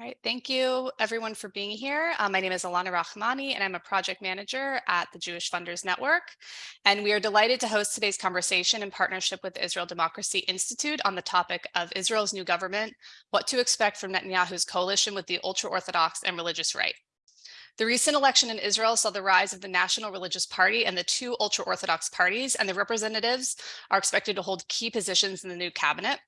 All right, thank you everyone for being here. Uh, my name is Alana Rahmani and I'm a project manager at the Jewish Funders Network. And we are delighted to host today's conversation in partnership with the Israel Democracy Institute on the topic of Israel's new government, what to expect from Netanyahu's coalition with the ultra-Orthodox and religious right. The recent election in Israel saw the rise of the National Religious Party and the two ultra-Orthodox parties, and the representatives are expected to hold key positions in the new cabinet.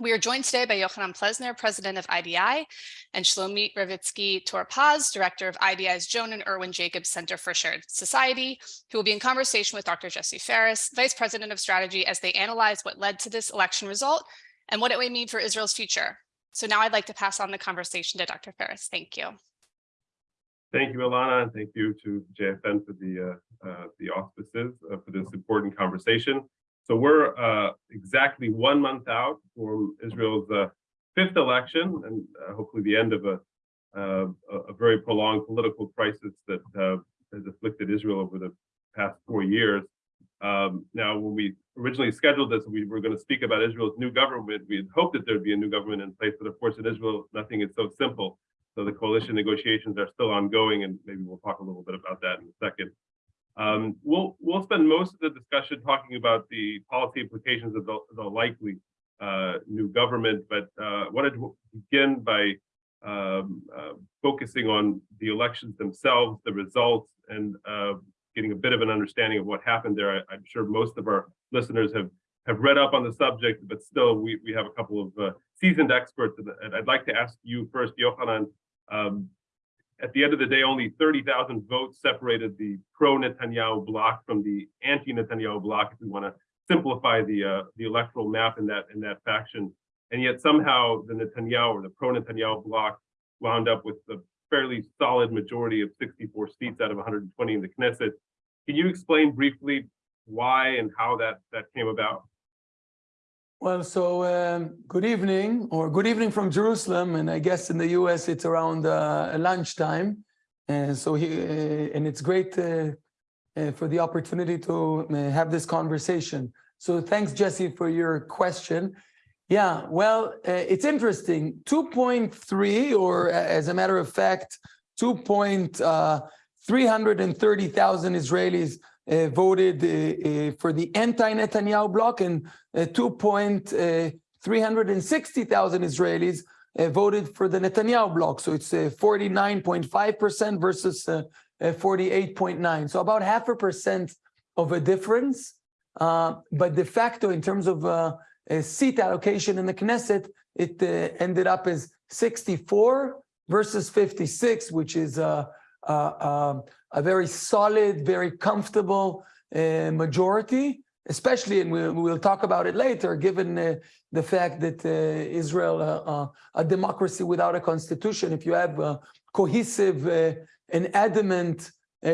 We are joined today by Yochanan Plesner, president of IDI, and Shlomit Ravitzky Tur-Paz, director of IDI's Joan and Irwin Jacobs Center for Shared Society, who will be in conversation with Dr. Jesse Ferris, vice president of strategy, as they analyze what led to this election result and what it may mean for Israel's future. So now I'd like to pass on the conversation to Dr. Ferris. Thank you. Thank you, Alana, and thank you to JFN for the uh, uh, the auspices uh, for this important conversation. So we're uh, exactly one month out from Israel's uh, fifth election and uh, hopefully the end of a, uh, a very prolonged political crisis that uh, has afflicted Israel over the past four years. Um, now, when we originally scheduled this, we were going to speak about Israel's new government. We had hoped that there'd be a new government in place, but of course in Israel, nothing is so simple. So the coalition negotiations are still ongoing, and maybe we'll talk a little bit about that in a second. Um, we'll we'll spend most of the discussion talking about the policy implications of the, the likely uh, new government, but uh, wanted to begin by um, uh, focusing on the elections themselves, the results, and uh, getting a bit of an understanding of what happened there. I, am sure most of our listeners have have read up on the subject, but still we, we have a couple of uh, seasoned experts. And I'd like to ask you first, Yochanan, um, at the end of the day, only 30,000 votes separated the pro-Netanyahu bloc from the anti-Netanyahu bloc, if we want to simplify the uh, the electoral map in that in that faction. And yet somehow the Netanyahu or the pro-Netanyahu bloc wound up with a fairly solid majority of 64 seats out of 120 in the Knesset. Can you explain briefly why and how that that came about? Well, so um, good evening, or good evening from Jerusalem, and I guess in the U.S. it's around uh, lunchtime, and so he, uh, and it's great uh, uh for the opportunity to uh, have this conversation. So thanks, Jesse, for your question. Yeah, well, uh, it's interesting. 2.3, or as a matter of fact, 2.330,000 Israelis Uh, voted uh, uh, for the anti-Netanyahu bloc and uh, 2.360,000 uh, Israelis voted for the Netanyahu bloc. So it's 49.5% versus 48.9. So about half a percent of a difference. but de facto, in terms of seat allocation in the Knesset, it ended up as 64 versus 56, which is uh, uh, a very solid, very comfortable uh, majority, especially, and we'll, we'll talk about it later, given uh, the fact that uh, Israel, uh, uh, a democracy without a constitution, if you have a cohesive and adamant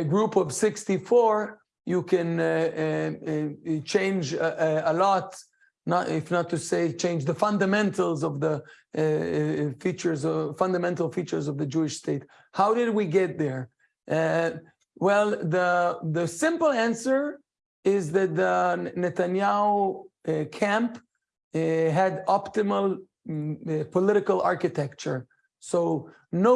group of 64, you can change a, a lot not if not to say change the fundamentals of the uh, features fundamental features of the Jewish state. How did we get there? Uh, well, the, the simple answer is that the Netanyahu uh, camp uh, had optimal um, political architecture. So no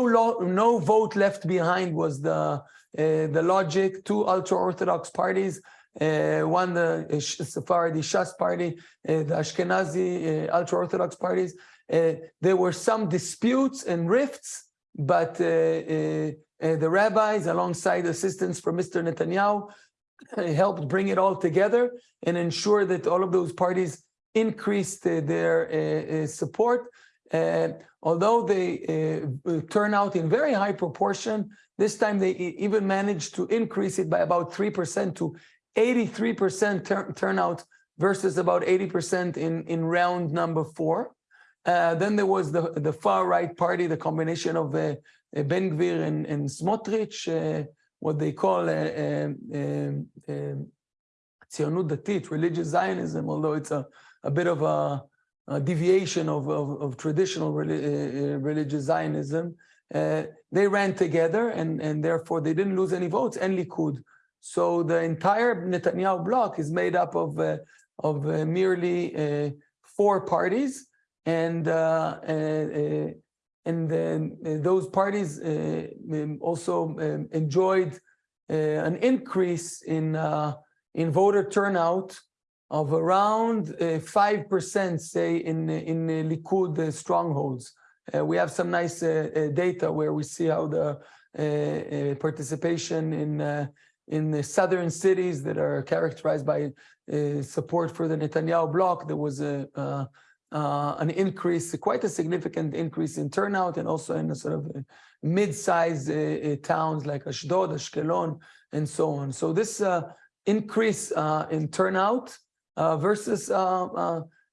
no vote left behind was the uh, the logic. Two ultra-orthodox parties, uh, one the Sephardi Shas party, the Ashkenazi ultra-orthodox parties. there were some disputes and rifts, but uh, the rabbis, alongside assistance from Mr. Netanyahu, uh, helped bring it all together and ensure that all of those parties increased uh, their support. although they turn out in very high proportion, this time they even managed to increase it by about 3% to 83% turnout versus about 80% in, in round number four. Uh, then there was the, the far right party, the combination of uh, uh, Ben Gvir and, and Smotrich, uh, what they call Tzionut Datit, religious Zionism, although it's a, a bit of a, a deviation of, of, of traditional religious Zionism. Uh, they ran together and, and therefore they didn't lose any votes and Likud. So the entire Netanyahu bloc is made up of, uh, of uh, merely four parties and and then uh, those parties uh, um, also um, enjoyed uh, an increase in uh, in voter turnout of around uh, five percent, say in in Likud uh, strongholds. Uh, we have some nice uh, uh, data where we see how the uh, uh, participation in uh, in the southern cities that are characterized by uh, support for the Netanyahu bloc. There was a uh, uh, an increase, quite a significant increase in turnout, and also in the sort of uh, mid-sized uh, uh, towns like Ashdod, Ashkelon, and so on. So this uh, increase uh, in turnout versus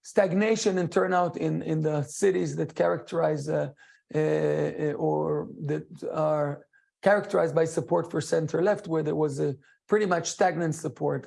stagnation in turnout in in the cities that characterize or that are characterized by support for center left, where there was a pretty much stagnant support.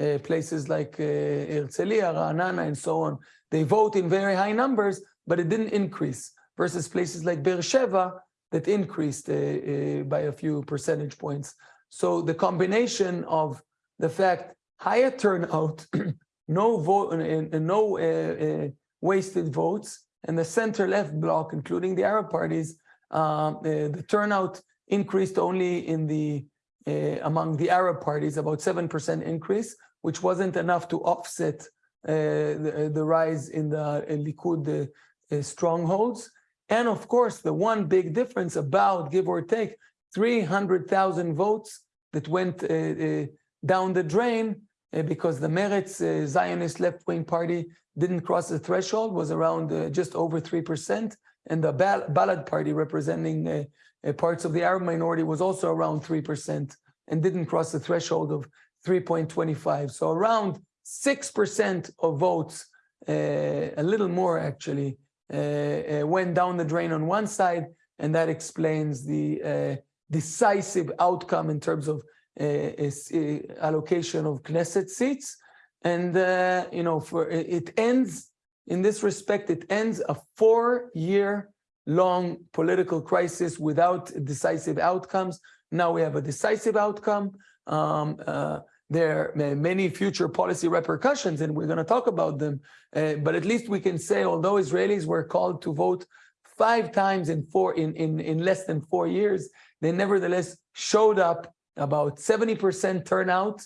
Uh, uh, places like uh, Herzliya, Ra'anana, and so on, they vote in very high numbers, but it didn't increase. Versus places like Beersheba that increased uh, uh, by a few percentage points. So the combination of the fact higher turnout, no vote, no uh, uh, wasted votes, and the center-left bloc, including the Arab parties, uh, the turnout increased only in the uh, among the Arab parties, about 7% increase, which wasn't enough to offset uh, the, the rise in the uh, Likud uh, uh, strongholds. And of course, the one big difference about, give or take, 300,000 votes that went uh, uh, down the drain uh, because the Meretz uh, Zionist left-wing party didn't cross the threshold, was around uh, just over 3%. And the Bal- Balad party representing uh, uh, parts of the Arab minority was also around 3% and didn't cross the threshold of 3.25. So around 6% of votes, uh, a little more actually, uh, uh, went down the drain on one side, and that explains the uh, decisive outcome in terms of uh, allocation of Knesset seats. And, you know, for it it ends, in this respect, it ends a four-year long political crisis without decisive outcomes. Now we have a decisive outcome. Um, uh, there are many future policy repercussions, and we're going to talk about them. Uh, but at least we can say, although Israelis were called to vote five times in four in in, in less than four years, they nevertheless showed up about 70% turnout.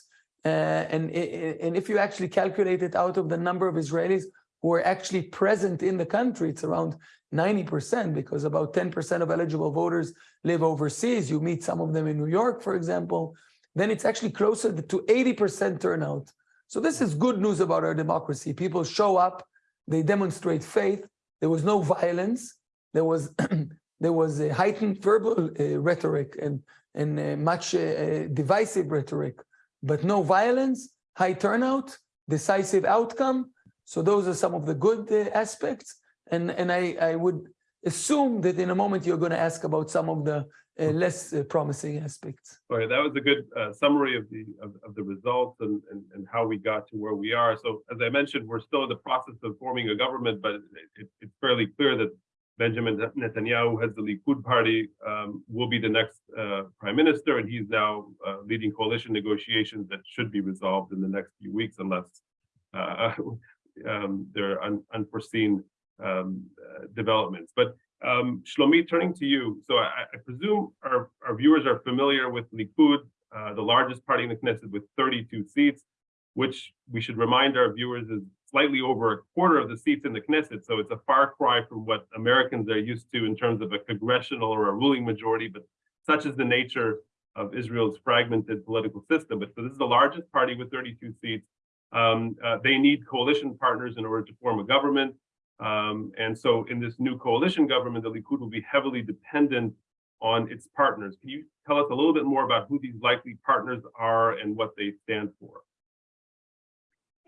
Uh, and, and if you actually calculate it out of the number of Israelis who are actually present in the country, it's around 90% because about 10% of eligible voters live overseas. You meet some of them in New York, for example, then it's actually closer to 80% turnout. So this is good news about our democracy. People show up, they demonstrate faith. There was no violence. There was there was a heightened verbal uh, rhetoric and and uh, much uh, divisive rhetoric, but no violence, high turnout, decisive outcome. So those are some of the good uh, aspects. And and I I would assume that in a moment you're going to ask about some of the uh, less uh, promising aspects. Sorry, that was a good uh, summary of the of, of the results and, and and how we got to where we are. So as I mentioned, we're still in the process of forming a government, but it, it, it's fairly clear that Benjamin Netanyahu has the Likud party um, will be the next uh, prime minister, and he's now uh, leading coalition negotiations that should be resolved in the next few weeks, unless uh, um, there are un- unforeseen um, developments. But um, Shlomi, turning to you, so I, I presume our, our viewers are familiar with Likud, uh, the largest party in the Knesset with 32 seats, which we should remind our viewers is slightly over a quarter of the seats in the Knesset. So it's a far cry from what Americans are used to in terms of a congressional or a ruling majority, but such is the nature of Israel's fragmented political system. But so this is the largest party with 32 seats. Um, uh, they need coalition partners in order to form a government. Um, and so in this new coalition government, the Likud will be heavily dependent on its partners. Can you tell us a little bit more about who these likely partners are and what they stand for?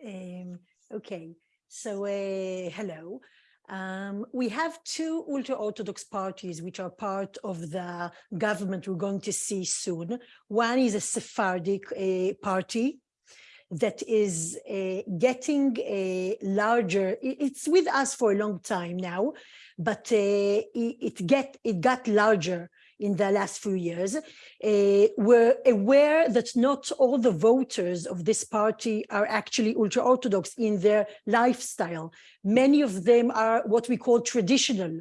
Um, okay, so uh, hello. Um, we have two ultra-Orthodox parties which are part of the government we're going to see soon. One is a Sephardic uh, party that is uh, getting a larger, it's with us for a long time now, but uh, it, get it got larger in the last few years. We're aware that not all the voters of this party are actually ultra-Orthodox in their lifestyle. Many of them are what we call traditional.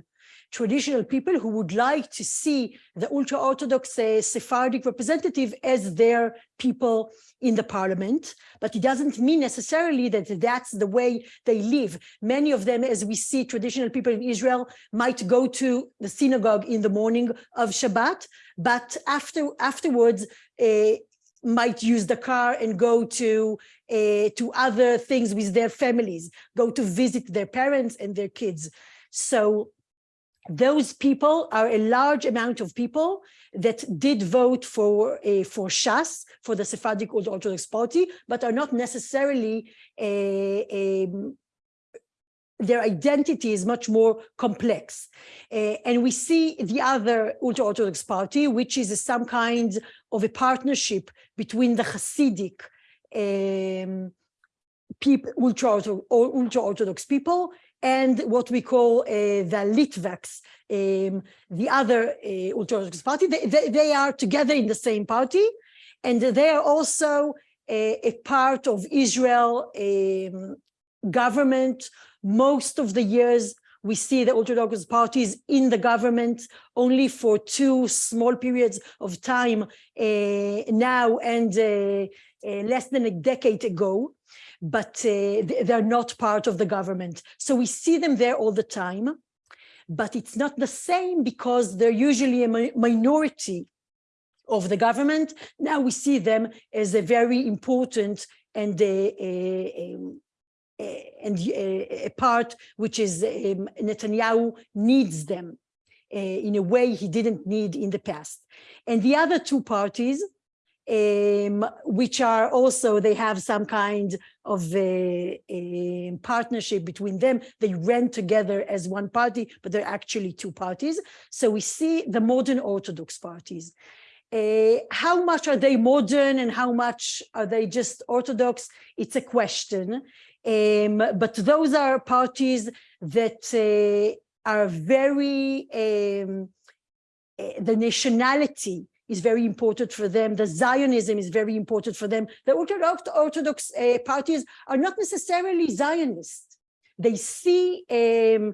Traditional people who would like to see the ultra-Orthodox uh, Sephardic representative as their people in the parliament, but it doesn't mean necessarily that that's the way they live. Many of them, as we see traditional people in Israel, might go to the synagogue in the morning of Shabbat, but after afterwards, uh, might use the car and go to uh, to other things with their families, go to visit their parents and their kids. So those people are a large amount of people that did vote for uh, for Shas, for the Sephardic Ultra Orthodox Party, but are not necessarily a, their identity is much more complex. Uh, and we see the other ultra-Orthodox party, which is some kind of a partnership between the Hasidic um, people, ultra-Orthodox ultra orthodox people and what we call uh, the Litvaks, um, the other uh, ultra-Orthodox party. They, they, they, are together in the same party, and they are also a, a part of Israel um, government most of the years, we see the ultra-Orthodox parties in the government only for two small periods of time uh, now and uh, uh, less than a decade ago, but they're not part of the government. So we see them there all the time, but it's not the same because they're usually a mi minority of the government. Now we see them as a very important and a, a, a and a part which is um, Netanyahu needs them uh, in a way he didn't need in the past. And the other two parties, um, which are also, they have some kind of a, a, partnership between them. They rent together as one party, but they're actually two parties. So we see the modern Orthodox parties. Uh, how much are they modern and how much are they just Orthodox? It's a question. Um, but those are parties that uh, are very, um, uh, the nationality is very important for them. The Zionism is very important for them. The Orthodox, Orthodox uh, parties are not necessarily Zionist. They see um,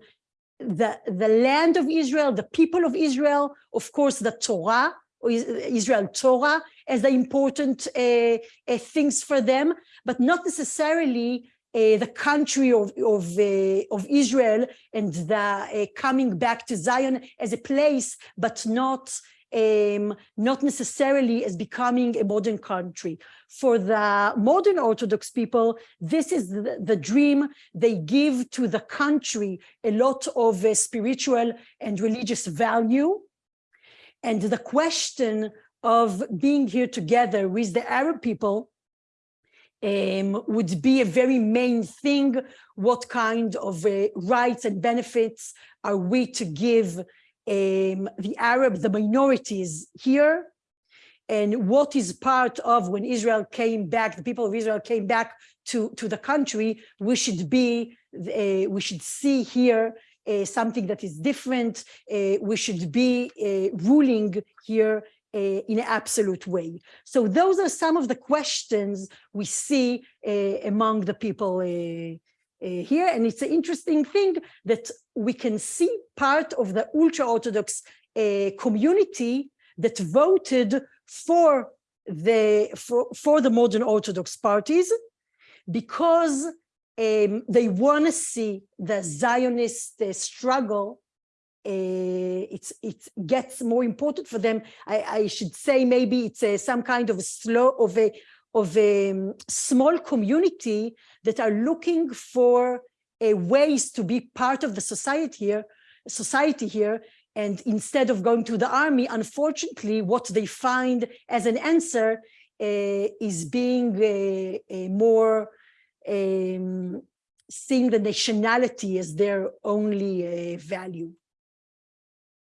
the, the land of Israel, the people of Israel, of course, the Torah, Israel Torah as the important uh, uh, things for them, but not necessarily uh, the country of, of, uh, of Israel and the uh, coming back to Zion as a place, but not um, not necessarily as becoming a modern country. For the modern Orthodox people, this is the, the dream. They give to the country a lot of uh, spiritual and religious value. And the question of being here together with the Arab people um, would be a very main thing. What kind of uh, rights and benefits are we to give um, the Arab, the minorities here? And what is part of when Israel came back, the people of Israel came back to, to the country, we should be, uh, we should see here uh, something that is different. Uh, we should be uh, ruling here uh, in an absolute way. So those are some of the questions we see uh, among the people here. And it's an interesting thing that we can see part of the ultra-Orthodox community that voted for the for, for the modern Orthodox parties because um, they want to see the Zionist uh, struggle uh, it's it gets more important for them. I, I should say maybe it's a, some kind of slow of a of a um, small community that are looking for ways to be part of the society here, society here. And instead of going to the army, unfortunately, what they find as an answer uh, is being a, a more um, seeing the nationality as their only uh, value.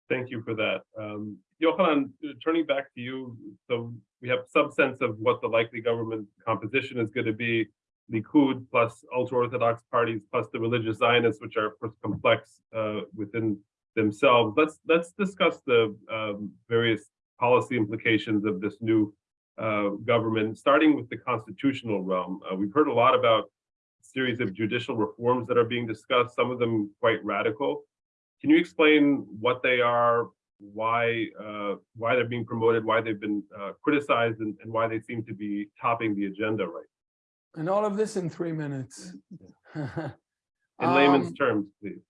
Thank you for that. Um, Uh, turning back to you, so we have some sense of what the likely government composition is going to be. Likud plus ultra-Orthodox parties plus the religious Zionists, which are of course complex uh, within themselves. Let's let's discuss the um, various policy implications of this new uh, government, starting with the constitutional realm. Uh, we've heard a lot about a series of judicial reforms that are being discussed, some of them quite radical. can you explain what they are, why, uh, why they're being promoted, why they've been, uh, criticized and, and why they seem to be topping the agenda right? And all of this in three minutes. In layman's Um, terms, please.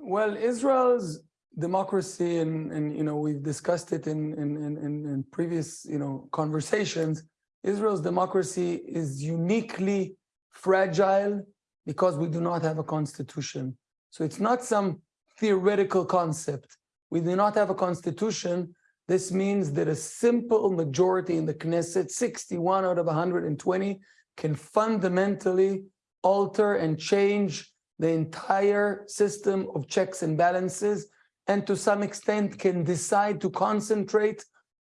Well, Israel's democracy and, and, you know, we've discussed it in, in, in, in, in previous, you know, conversations. Israel's democracy is uniquely fragile because we do not have a constitution. So it's not some theoretical concept. We do not have a constitution. This means that a simple majority in the Knesset, 61 out of 120, can fundamentally alter and change the entire system of checks and balances, and to some extent can decide to concentrate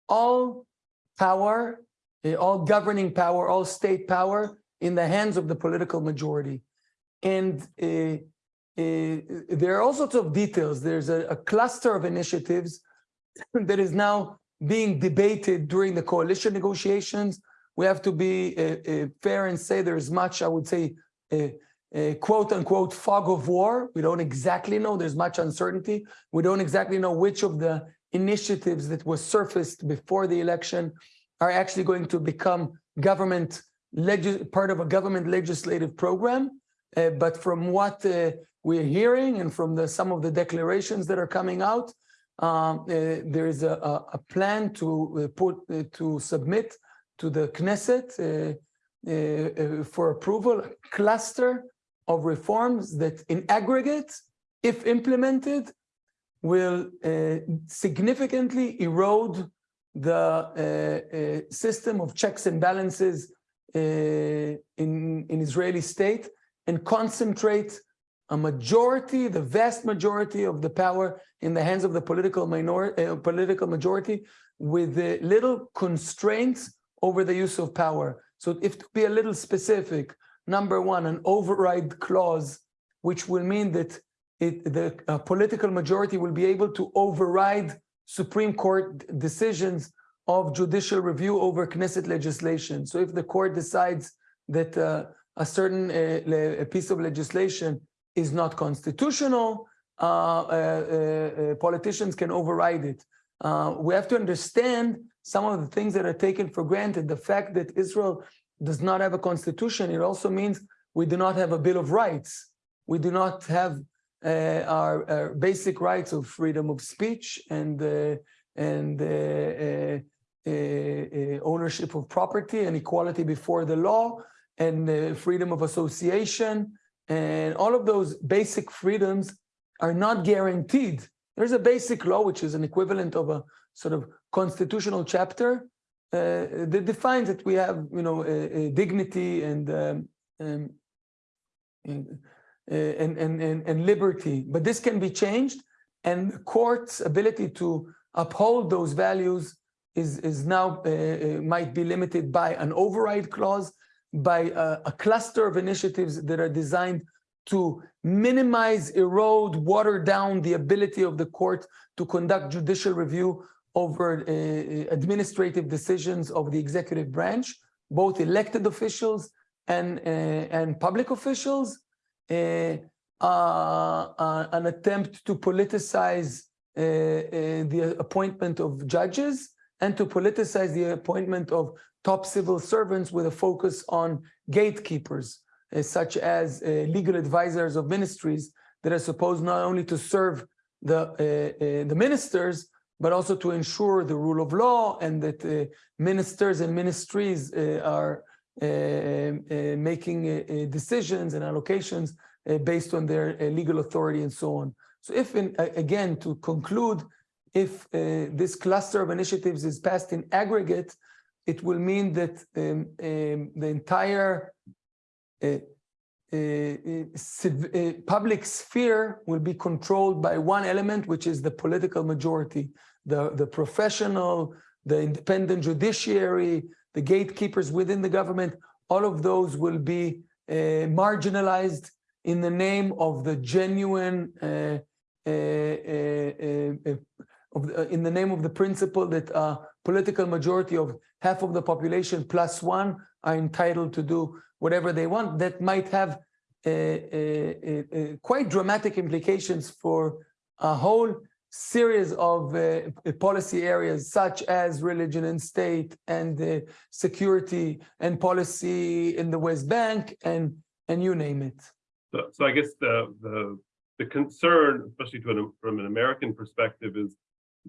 all power, eh, all governing power, all state power in the hands of the political majority. And uh, there are all sorts of details. There's a, a cluster of initiatives that is now being debated during the coalition negotiations. We have to be uh, uh, fair and say there's much, I would say, uh, quote unquote fog of war. We don't exactly know. There's much uncertainty. We don't exactly know which of the initiatives that was surfaced before the election are actually going to become government part of a government legislative program. But from what we're hearing and from the some of the declarations that are coming out, um, uh, there is a, a, plan to uh, put uh, to submit to the Knesset uh, for approval a cluster of reforms that in aggregate, if implemented, will significantly erode the system of checks and balances in, in Israeli state and concentrate a majority, the vast majority of the power in the hands of the political minority, uh, political majority with little constraints over the use of power. So if to be a little specific, number one, an override clause, which will mean that it, the uh, political majority will be able to override Supreme Court decisions of judicial review over Knesset legislation. So if the court decides that uh, a certain uh, piece of legislation is not constitutional, uh, uh, uh, politicians can override it. we have to understand some of the things that are taken for granted. The fact that Israel does not have a constitution, it also means we do not have a Bill of Rights. We do not have uh, our, our, basic rights of freedom of speech and uh, and uh, ownership of property and equality before the law and freedom of association and all of those basic freedoms are not guaranteed. There's a basic law, which is an equivalent of a sort of constitutional chapter uh, that defines that we have, you know, a, a dignity and, um, um, and, and, and, and liberty. But this can be changed, and court's ability to uphold those values is, is now uh, might be limited by an override clause, by a, a cluster of initiatives that are designed to minimize, erode, water down the ability of the court to conduct judicial review over uh, administrative decisions of the executive branch, both elected officials and, uh, and public officials, uh, uh an attempt to politicize uh, uh, the appointment of judges and to politicize the appointment of top civil servants with a focus on gatekeepers, such as legal advisors of ministries that are supposed not only to serve the, the ministers, but also to ensure the rule of law and that uh, ministers and ministries uh, are uh, uh making uh, uh, decisions and allocations based on their legal authority and so on. So if, in, again, to conclude, if this cluster of initiatives is passed in aggregate, it will mean that um, um, the entire public sphere will be controlled by one element, which is the political majority the, the professional, the independent judiciary, the gatekeepers within the government, all of those will be uh, marginalized in the name of the genuine, uh, uh, uh, uh in the name of the principle that a political majority of half of the population plus one are entitled to do whatever they want that might have uh, uh, uh, uh, quite dramatic implications for a whole series of uh, policy areas such as religion and state and uh, security and policy in the West Bank and and you name it. So, so I guess the, the, the concern, especially to an, from an American perspective is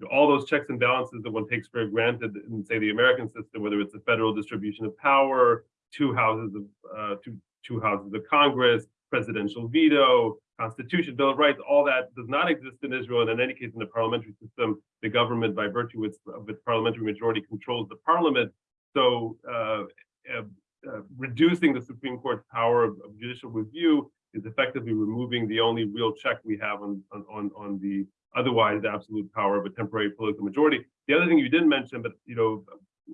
know, all those checks and balances that one takes for granted in, say, the American system, whether it's the federal distribution of power, two houses of, uh, two, two houses of Congress, presidential veto, Constitution, Bill of Rights, all that does not exist in Israel. And in any case, in the parliamentary system, the government, by virtue of its parliamentary majority, controls the parliament. So uh, uh, uh, reducing the Supreme Court's power of, of, judicial review is effectively removing the only real check we have on, on, on the otherwise absolute power of a temporary political majority. The other thing you didn't mention, but you know,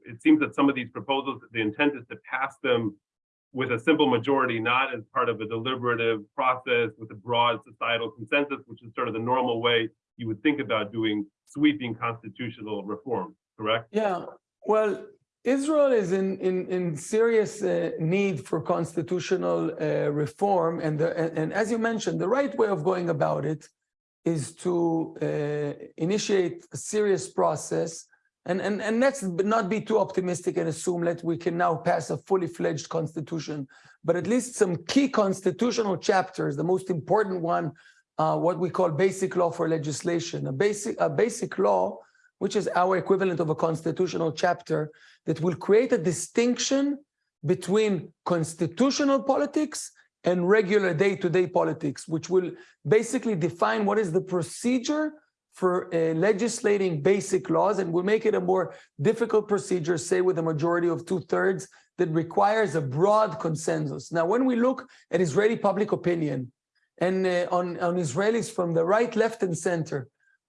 it seems that some of these proposals, the intent is to pass them with a simple majority, not as part of a deliberative process with a broad societal consensus, which is sort of the normal way you would think about doing sweeping constitutional reform, correct? Yeah, well, Israel is in, in, in serious uh, need for constitutional uh, reform. And, the, and, and, as you mentioned, the right way of going about it is to uh, initiate a serious process. And, and, and let's not be too optimistic and assume that we can now pass a fully fledged constitution, but at least some key constitutional chapters, the most important one, uh, what we call basic law for legislation, a basic, a basic law which is our equivalent of a constitutional chapter that will create a distinction between constitutional politics and regular day-to-day -day politics, which will basically define what is the procedure for uh, legislating basic laws and will make it a more difficult procedure, say with a majority of two-thirds, that requires a broad consensus. Now, when we look at Israeli public opinion and uh, on, on Israelis from the right, left, and center,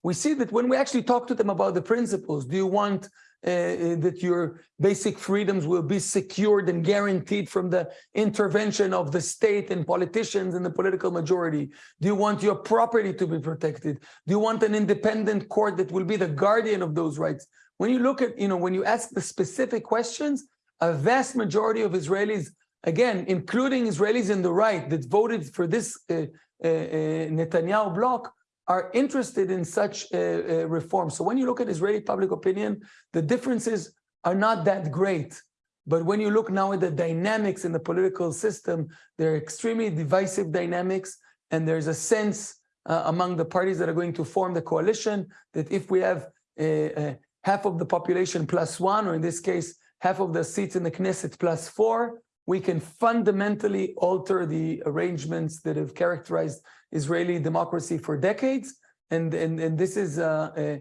we see that when we actually talk to them about the principles, do you want uh, uh, that your basic freedoms will be secured and guaranteed from the intervention of the state and politicians and the political majority? Do you want your property to be protected? Do you want an independent court that will be the guardian of those rights? When you look at, you know, when you ask the specific questions, a vast majority of Israelis, again, including Israelis in the right that voted for this uh, uh, uh Netanyahu bloc, are interested in such a, a reform. So when you look at Israeli public opinion, the differences are not that great. But when you look now at the dynamics in the political system, they're extremely divisive dynamics. And there's a sense uh, among the parties that are going to form the coalition that if we have a, a half of the population plus one, or in this case, half of the seats in the Knesset plus four, we can fundamentally alter the arrangements that have characterized Israeli democracy for decades. And, and, and this is a,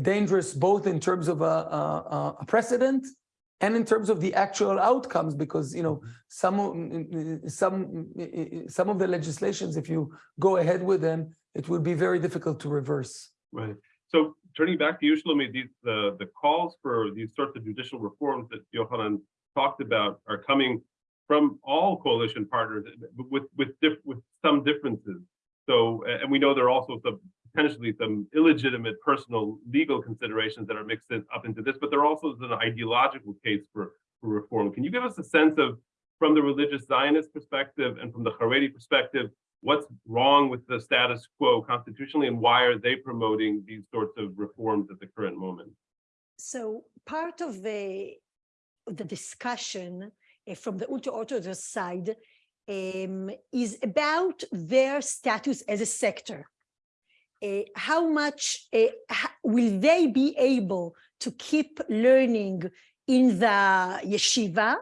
dangerous both in terms of a, a, a, precedent and in terms of the actual outcomes, because you know some some some of the legislations, if you go ahead with them, it would be very difficult to reverse. Right. So turning back to you, Shlomi, the the calls for these sorts of judicial reforms that Yochanan talked about are coming from all coalition partners with with with some differences. So, and we know there are also some potentially some illegitimate personal legal considerations that are mixed in, up into this, but there also is an ideological case for, for reform. Can you give us a sense of, from the religious Zionist perspective and from the Haredi perspective, what's wrong with the status quo constitutionally and why are they promoting these sorts of reforms at the current moment? So part of the, the discussion from the ultra-Orthodox side um, is about their status as a sector. Uh, how much uh, will they be able to keep learning in the yeshiva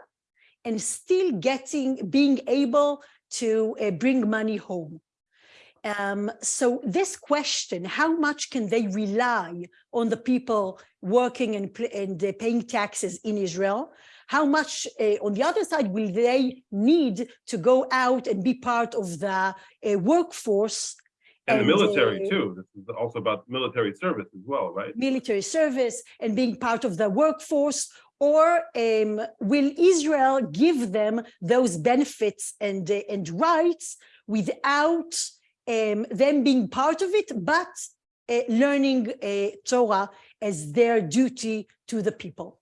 and still getting, being able to uh, bring money home? Um, so this question, how much can they rely on the people working and, and uh, paying taxes in Israel? How much uh, on the other side will they need to go out and be part of the uh, workforce and, and, the military uh, too. This is also about military service as well, right? Military service and being part of the workforce or um, will Israel give them those benefits and, uh, and rights without um, them being part of it, but uh, learning Torah as their duty to the people?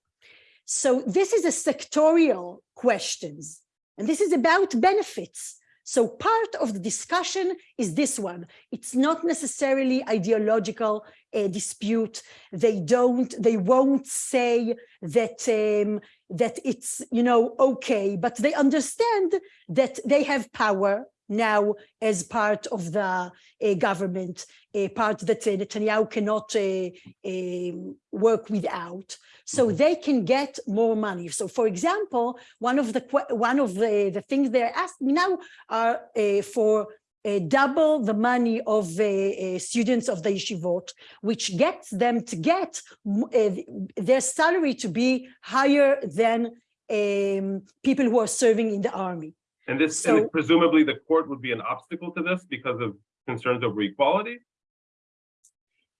So this is a sectorial questions, and this is about benefits. So part of the discussion is this one. It's not necessarily ideological uh, dispute. They don't, they won't say that um, that it's, you know, okay, but they understand that they have power now as part of the uh, government, a part that uh, Netanyahu cannot uh, work without. So Mhm. they can get more money. So, for example, one of the one of the, the things they're asking now are uh, for uh, double the money of uh, uh, students of the yeshivot, which gets them to get uh, their salary to be higher than um, people who are serving in the army. And this, and presumably the court would be an obstacle to this because of concerns over equality?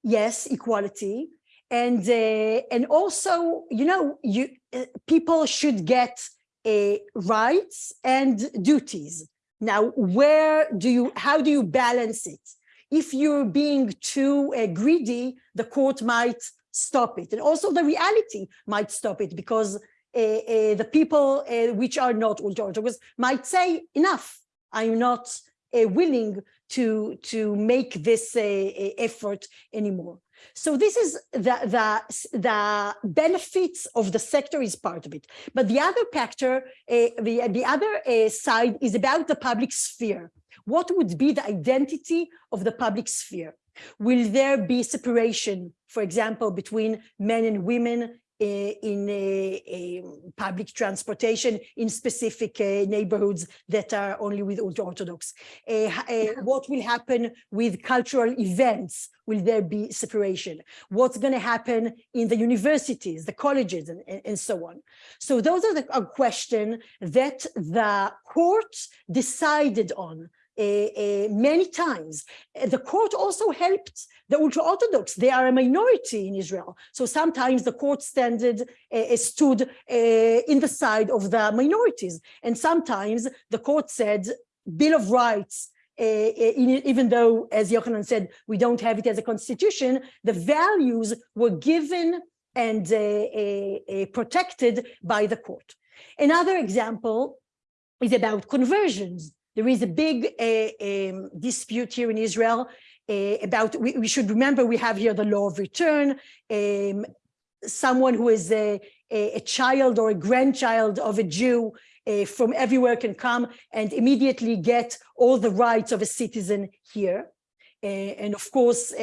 yes equality. And uh, and also you know you uh, people should get uh, rights and duties. Now where do you how do you balance it? If you're being too uh, greedy the court might stop it. And also the reality might stop it because the people uh, which are not orthodox might say enough i'm not willing to to make this effort anymore so this is the, the, the benefits of the sector is part of it. But the other factor, uh, the, the other uh, side is about the public sphere. What would be the identity of the public sphere? Will there be separation, for example, between men and women in uh, uh, public transportation in specific uh, neighborhoods that are only with ultra-Orthodox? Uh, uh, what will happen with cultural events? Will there be separation? What's going to happen in the universities, the colleges, and, and, and so on? So those are the a question that the court decided on many times. Uh, The court also helped the ultra-Orthodox. They are a minority in Israel. So sometimes the court standard uh, stood uh, in the side of the minorities. And sometimes the court said, Bill of Rights, uh, in- even though, as Yochanan said, we don't have it as a constitution, the values were given and uh, uh, uh, protected by the court. Another example is about conversions. There is a big uh, um, dispute here in Israel uh, about, we, we should remember we have here the law of return. Um, someone who is a, a, a child or a grandchild of a Jew uh, from everywhere can come and immediately get all the rights of a citizen here. And of course,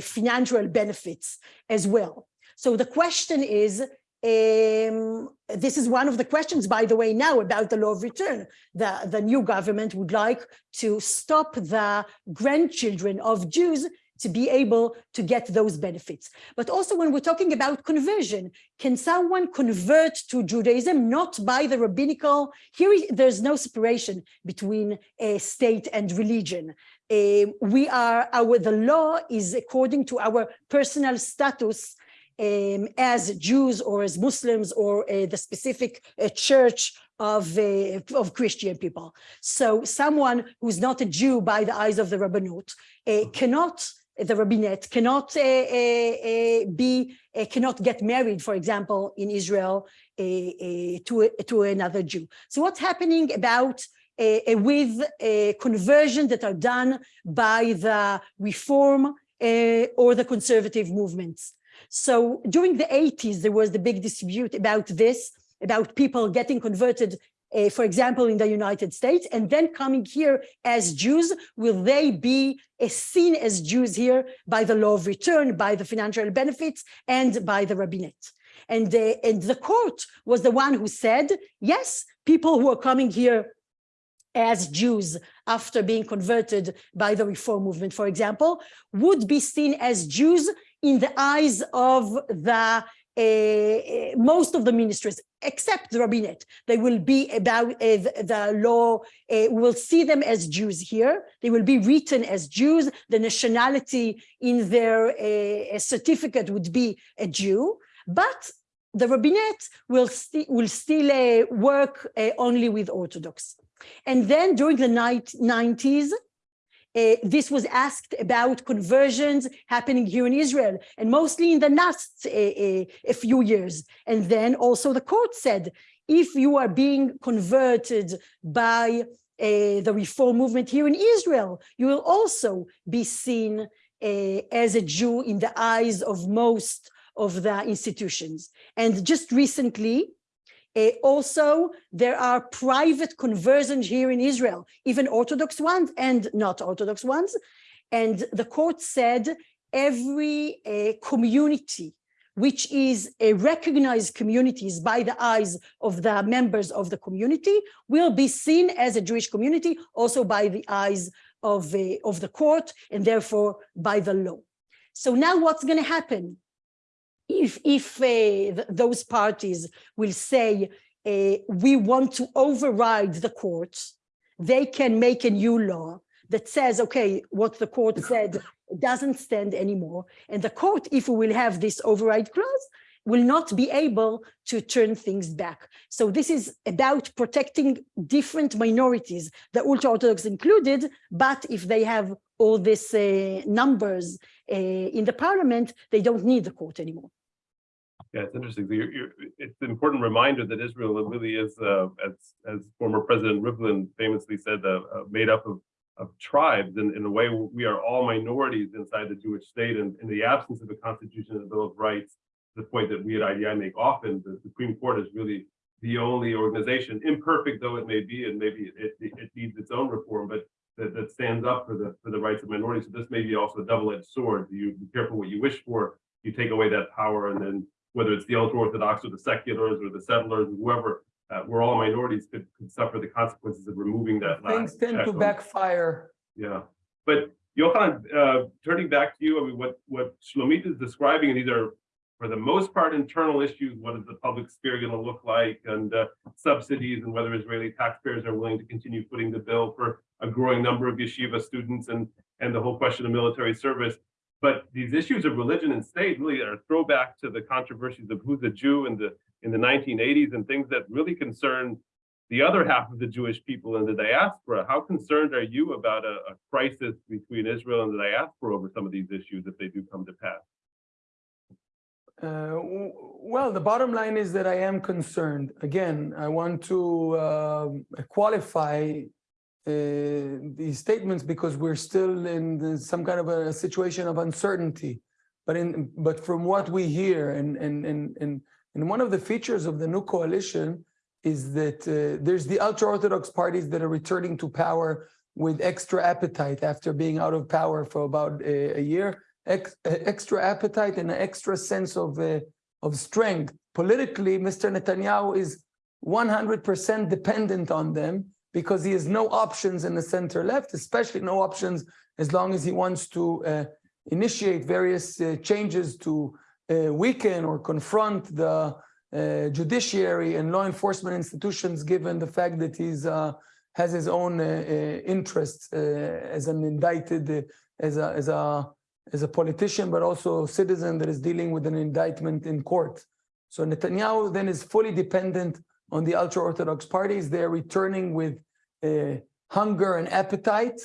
financial benefits as well. So the question is, um, this is one of the questions, by the way, now about the law of return. The, the new government would like to stop the grandchildren of Jews to be able to get those benefits. But also when we're talking about conversion, can someone convert to Judaism not by the rabbinical? Here, there's no separation between a state and religion. Uh, we are, our, the law is according to our personal status um, as Jews or as Muslims or uh, the specific uh, church of, uh, of Christian people. So someone who's not a Jew by the eyes of the Rabbanut uh, cannot, the rabbinate cannot uh, uh, be, uh, cannot get married, for example, in Israel uh, uh, to, to another Jew. So what's happening about with uh, conversion that are done by the reform uh, or the conservative movements? So during the 80s, there was the big dispute about this, about people getting converted, uh, for example, in the United States, and then coming here as Jews. Will they be uh, seen as Jews here by the law of return, by the financial benefits, and by the rabbinate? And, uh, and the court was the one who said, yes, people who are coming here as Jews after being converted by the reform movement, for example, would be seen as Jews in the eyes of the uh, most of the ministries, except the rabbinate. They will be about uh, the, law, uh, we will see them as Jews here. They will be written as Jews. The nationality in their certificate would be a Jew, but the rabbinate will, sti will still work only with Orthodox. And then during the night 90s, uh, this was asked about conversions happening here in Israel, and mostly in the last uh, uh, few years. And then also the court said, if you are being converted by uh, the reform movement here in Israel, you will also be seen uh, as a Jew in the eyes of most of the institutions. And just recently, uh, also, there are private conversions here in Israel, even Orthodox ones and not Orthodox ones. And the court said every uh, community which is a recognized communities by the eyes of the members of the community will be seen as a Jewish community also by the eyes of, uh, of the court and therefore by the law. So now what's going to happen? If, if uh, th those parties will say, uh, we want to override the court, they can make a new law that says, okay, what the court said doesn't stand anymore. And the court, if we will have this override clause, will not be able to turn things back. So this is about protecting different minorities, the ultra-Orthodox included, but if they have all these uh, numbers uh, in the parliament, they don't need the court anymore. Yeah, it's interesting. You're, you're, it's an important reminder that Israel really is, uh, as as former President Rivlin famously said, uh, uh, made up of of tribes. And in a way, we are all minorities inside the Jewish state. And in the absence of a constitution and a Bill of Rights, the point that we at IDI make often, the Supreme Court is really the only organization, imperfect though it may be, and maybe it, it, it needs its own reform, but that, that stands up for the for the rights of minorities. So this may be also a double-edged sword. You be careful what you wish for. You take away that power, and then whether it's the ultra-Orthodox or the seculars or the settlers, whoever, uh, we're all minorities could, could suffer the consequences of removing that Things last tend to backfire. Yeah, but Johan, uh, turning back to you, I mean, what, what Shlomit is describing, and these are for the most part internal issues, what is the public sphere going to look like and uh, subsidies and whether Israeli taxpayers are willing to continue footing the bill for a growing number of yeshiva students and, and the whole question of military service. But these issues of religion and state really are throwback to the controversies of who's a Jew in the in the 1980s and things that really concern the other half of the Jewish people in the diaspora. How concerned are you about a, a crisis between Israel and the diaspora over some of these issues if they do come to pass? Uh, well, the bottom line is that I am concerned. Again, I want to um, qualify uh, these statements because we're still in some kind of a situation of uncertainty. But in, but from what we hear and, and, and, and, and one of the features of the new coalition is that uh, there's the ultra-Orthodox parties that are returning to power with extra appetite after being out of power for about a, a year ex, uh, extra appetite and an extra sense of uh, of strength. Politically, Mr. Netanyahu is 100% dependent on them because he has no options in the center left, especially no options as long as he wants to uh, initiate various uh, changes to uh, weaken or confront the uh, judiciary and law enforcement institutions, given the fact that he's uh, has his own uh, interests as an indicted, as a as a as a politician, but also a citizen that is dealing with an indictment in court. So Netanyahu then is fully dependent on the ultra-Orthodox parties. They're returning with uh, hunger and appetite.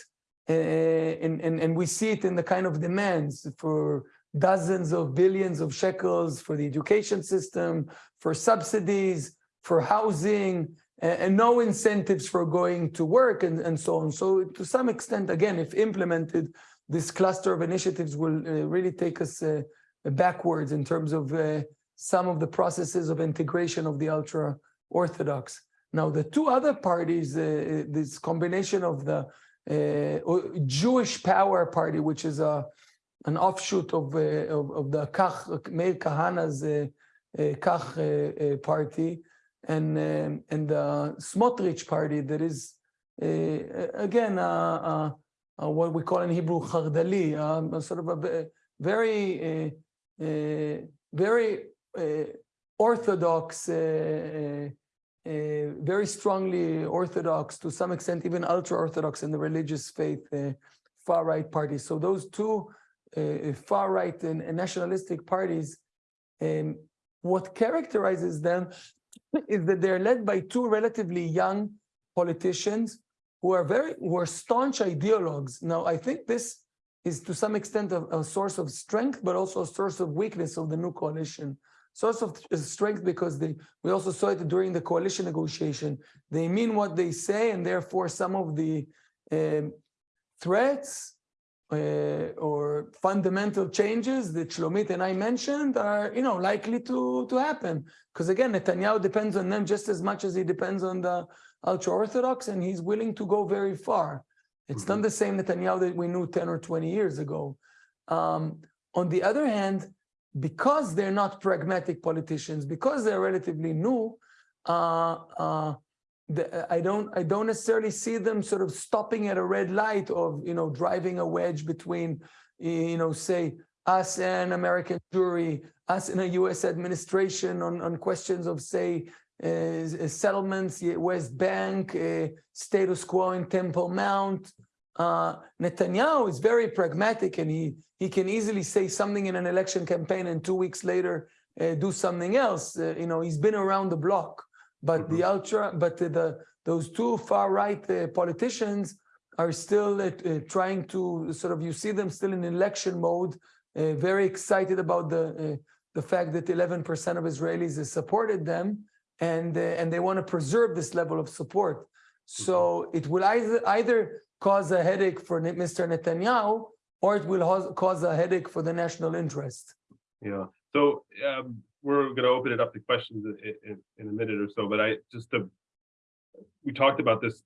Uh, and, and, and we see it in the kind of demands for dozens of billions of shekels for the education system, for subsidies, for housing, and, no incentives for going to work and, and so on. So to some extent, again, if implemented, this cluster of initiatives will uh, really take us uh, backwards in terms of uh, some of the processes of integration of the ultra orthodox. Now, the two other parties, uh, this combination of the uh, Jewish Power Party, which is a an offshoot of uh, of, of the Kach Meir Kahana's uh, uh, Kach uh, uh, party, and um, and the Smotrich party that is uh, again uh, uh, uh, what we call in Hebrew chardali, um, sort of a very uh, uh, very uh, orthodox, uh, very strongly orthodox, to some extent even ultra-orthodox in the religious faith, uh, far-right parties. So those two uh, far-right and, and nationalistic parties, um, what characterizes them is that they're led by two relatively young politicians who are very who are staunch ideologues. Now, I think this is to some extent a, a source of strength, but also a source of weakness of the new coalition. Source of strength because they, we also saw it during the coalition negotiation. They mean what they say and therefore some of the um, threats uh, or fundamental changes that Shlomit and I mentioned are, you know, likely to, to happen. Because again, Netanyahu depends on them just as much as he depends on the ultra-Orthodox and he's willing to go very far. It's not the same Netanyahu that we knew 10 or 20 years ago. Um, on the other hand, because they're not pragmatic politicians, because they're relatively new, uh, uh, the, I don't I don't necessarily see them sort of stopping at a red light of you know driving a wedge between you know say us and American Jewry, us and a U.S. administration on on questions of say uh, settlements, West Bank, uh, status quo in Temple Mount. Uh, Netanyahu is very pragmatic and he he can easily say something in an election campaign and two weeks later uh, do something else. Uh, you know, he's been around the block. But the ultra, but the, the those two far right uh, politicians are still uh, uh, trying to sort of you see them still in election mode, uh, very excited about the uh, the fact that 11% of Israelis has supported them, and uh, and they want to preserve this level of support. So it will either either cause a headache for Mr. Netanyahu, or it will cause a headache for the national interest. Yeah, so um, we're going to open it up to questions in, in, in a minute or so, but I just to, we talked about this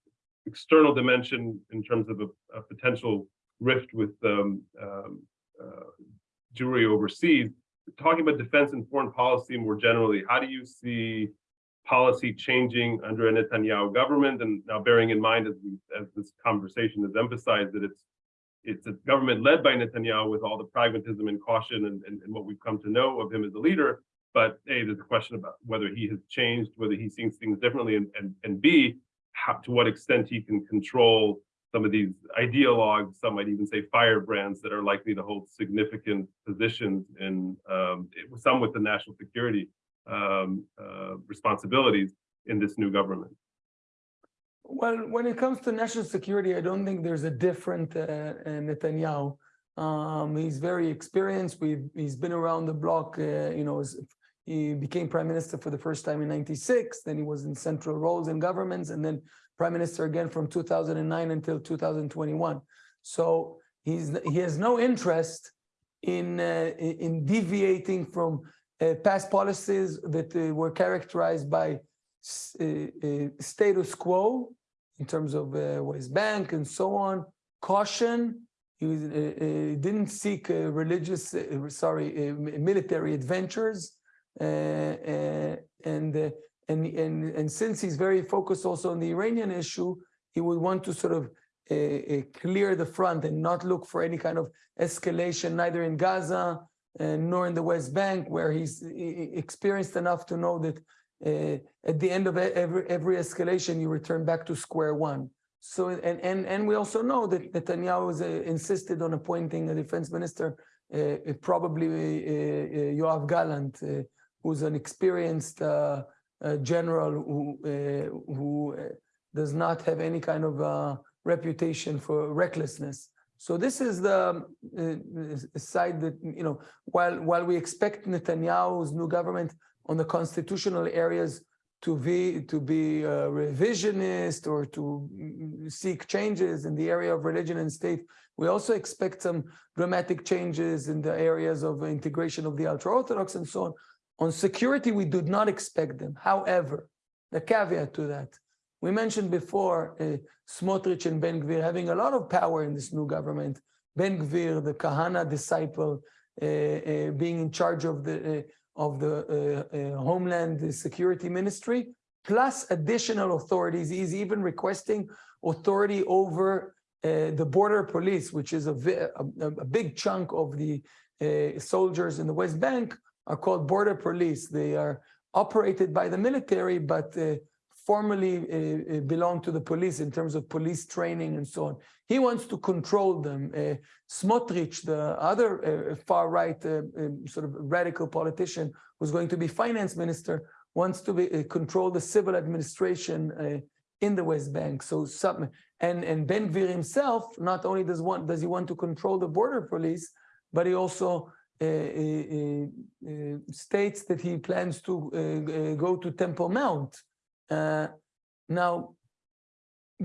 external dimension in terms of a, a potential rift with um, um, uh, overseas. Talking about defense and foreign policy more generally, how do you see policy changing under a Netanyahu government? And now bearing in mind, as, as this conversation has emphasized, that it's it's a government led by Netanyahu with all the pragmatism and caution and, and, and what we've come to know of him as a leader. But A, there's a question about whether he has changed, whether he sees things differently, and, and, and B, how, to what extent he can control some of these ideologues, some might even say firebrands that are likely to hold significant positions in um, some with the national security um, uh, responsibilities in this new government. Well, when it comes to national security, I don't think there's a different uh, uh, Netanyahu. Um, he's very experienced. We've, he's been around the block. Uh, you know, he became prime minister for the first time in '96. Then he was in central roles in governments, and then prime minister again from 2009 until 2021. So he's he has no interest in uh, in in deviating from past policies that uh, were characterized by uh, uh, status quo in terms of uh, West Bank and so on, caution. He was, uh, uh, didn't seek uh, religious, uh, sorry, uh, military adventures. uh, uh, And, uh, and, and, and since he's very focused also on the Iranian issue, he would want to sort of uh, uh, clear the front and not look for any kind of escalation, neither in Gaza uh, nor in the West Bank, where he's experienced enough to know that uh, at the end of every every escalation, you return back to square one. So and and and we also know that Netanyahu has uh, insisted on appointing a defense minister, uh, uh, probably uh, uh, Yoav Gallant, uh, who's an experienced uh, uh, general who uh, who uh, does not have any kind of uh, reputation for recklessness. So this is the uh, side that you know. While while we expect Netanyahu's new government on the constitutional areas to be to be uh, revisionist or to mm, seek changes in the area of religion and state. We also expect some dramatic changes in the areas of integration of the ultra-Orthodox and so on. On security, we did not expect them. However, the caveat to that, we mentioned before uh, Smotrich and Ben Gvir having a lot of power in this new government. Ben Gvir, the Kahana disciple, uh, uh, being in charge of the uh, of the uh, uh, Homeland Security Ministry, plus additional authorities. He's even requesting authority over the border police, which is a, a, a big chunk of the soldiers in the West Bank are called border police. They are operated by the military, but formally uh, uh, belong to the police in terms of police training and so on. He wants to control them. Uh, Smotrich, the other uh, far-right uh, um, sort of radical politician who's going to be finance minister, wants to be, uh, control the civil administration in the West Bank. So some, and, and Ben Gvir himself, not only does want, does he want to control the border police, but he also uh, uh, uh, states that he plans to go to Temple Mount. Uh, Now,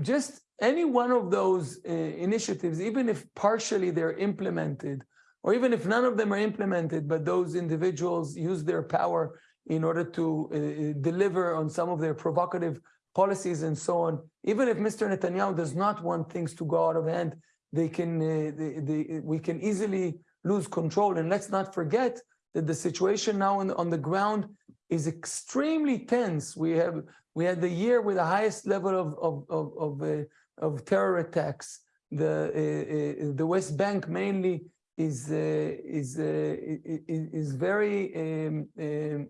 just any one of those uh, initiatives, even if partially they're implemented, or even if none of them are implemented, but those individuals use their power in order to uh, deliver on some of their provocative policies and so on, even if Mr. Netanyahu does not want things to go out of hand, they can, uh, they, they, we can easily lose control. And let's not forget that the situation now on, on the ground is extremely tense. We have we had the year with the highest level of of of of, uh, of terror attacks. The uh, uh, the West Bank mainly is uh, is, uh, is very um, um,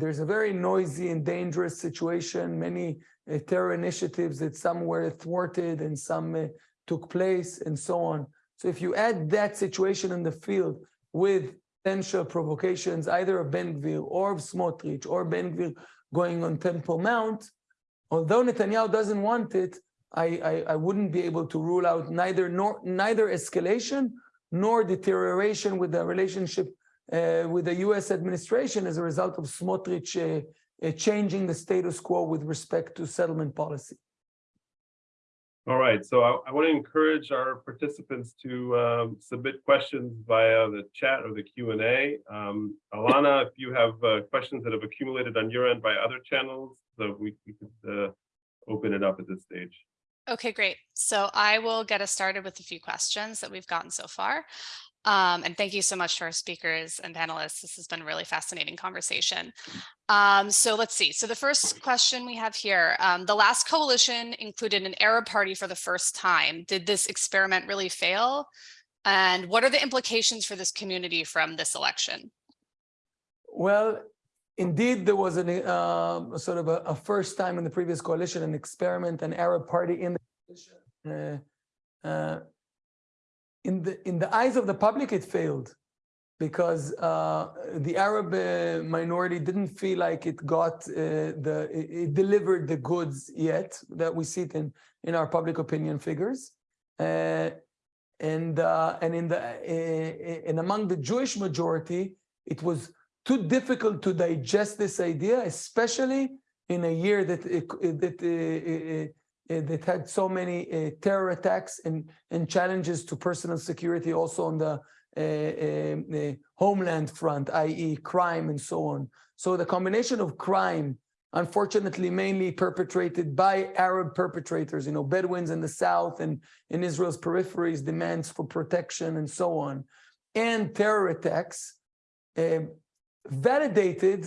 there's a very noisy and dangerous situation. Many terror initiatives that some were thwarted and some took place and so on. So if you add that situation in the field with potential provocations, either of Ben Gvir or of Smotrich or Ben Gvir going on Temple Mount, although Netanyahu doesn't want it, I, I, I wouldn't be able to rule out neither nor neither escalation nor deterioration with the relationship uh, with the U.S. administration as a result of Smotrich uh, uh, changing the status quo with respect to settlement policy. All right, so I, I want to encourage our participants to um, submit questions via the chat or the Q and A. Um, Alana, if you have uh, questions that have accumulated on your end by other channels, so we, we could uh, open it up at this stage. Okay, great. So I will get us started with a few questions that we've gotten so far. Um, and thank you so much to our speakers and panelists. This has been a really fascinating conversation. Um, so let's see. So the first question we have here, um, the last coalition included an Arab party for the first time. Did this experiment really fail? And what are the implications for this community from this election? Well, indeed, there was an, uh, sort of a, a first time in the previous coalition, an experiment, an Arab party in the coalition. Uh, uh, in the in the eyes of the public, it failed because uh, the Arab uh, minority didn't feel like it got uh, the it, it delivered the goods yet that we see it in in our public opinion figures. Uh, and uh, and in the uh, and among the Jewish majority, it was too difficult to digest this idea, especially in a year that it, that that had so many uh, terror attacks and and challenges to personal security, also on the uh, homeland front, i.e., crime and so on. So the combination of crime, unfortunately, mainly perpetrated by Arab perpetrators, you know, Bedouins in the south and in Israel's peripheries, demands for protection and so on, and terror attacks. Uh, validated